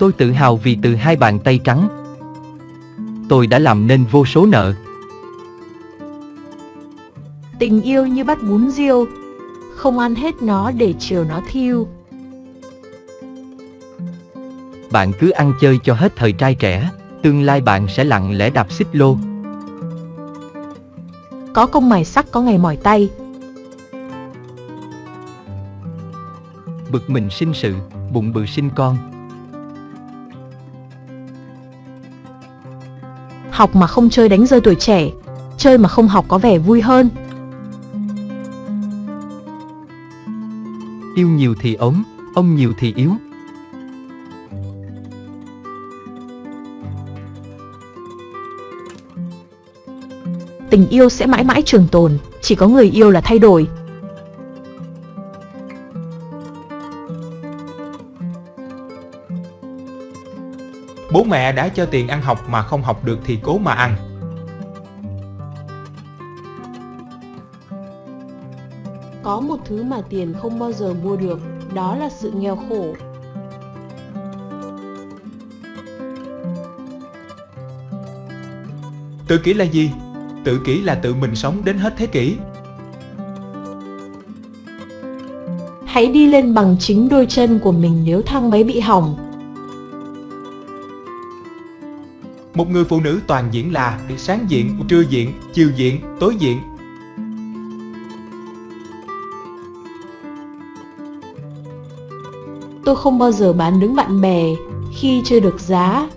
Tôi tự hào vì từ hai bàn tay trắng, tôi đã làm nên vô số nợ. Tình yêu như bát bún riêu, không ăn hết nó để chiều nó thiêu. Bạn cứ ăn chơi cho hết thời trai trẻ, tương lai bạn sẽ lặng lẽ đạp xích lô. Có công mài sắc có ngày mỏi tay. Bực mình sinh sự, bụng bự sinh con. Học mà không chơi đánh rơi tuổi trẻ, chơi mà không học có vẻ vui hơn. Yêu nhiều thì ốm, ông nhiều thì yếu. Tình yêu sẽ mãi mãi trường tồn, chỉ có người yêu là thay đổi. Bố mẹ đã cho tiền ăn học mà không học được thì cố mà ăn. Có một thứ mà tiền không bao giờ mua được, đó là sự nghèo khổ. Tự kỷ là gì? Tự kỷ là tự mình sống đến hết thế kỷ. Hãy đi lên bằng chính đôi chân của mình nếu thang máy bị hỏng. Một người phụ nữ toàn diện là sáng diện, trưa diện, chiều diện, tối diện. Tôi không bao giờ bán đứng bạn bè khi chưa được giá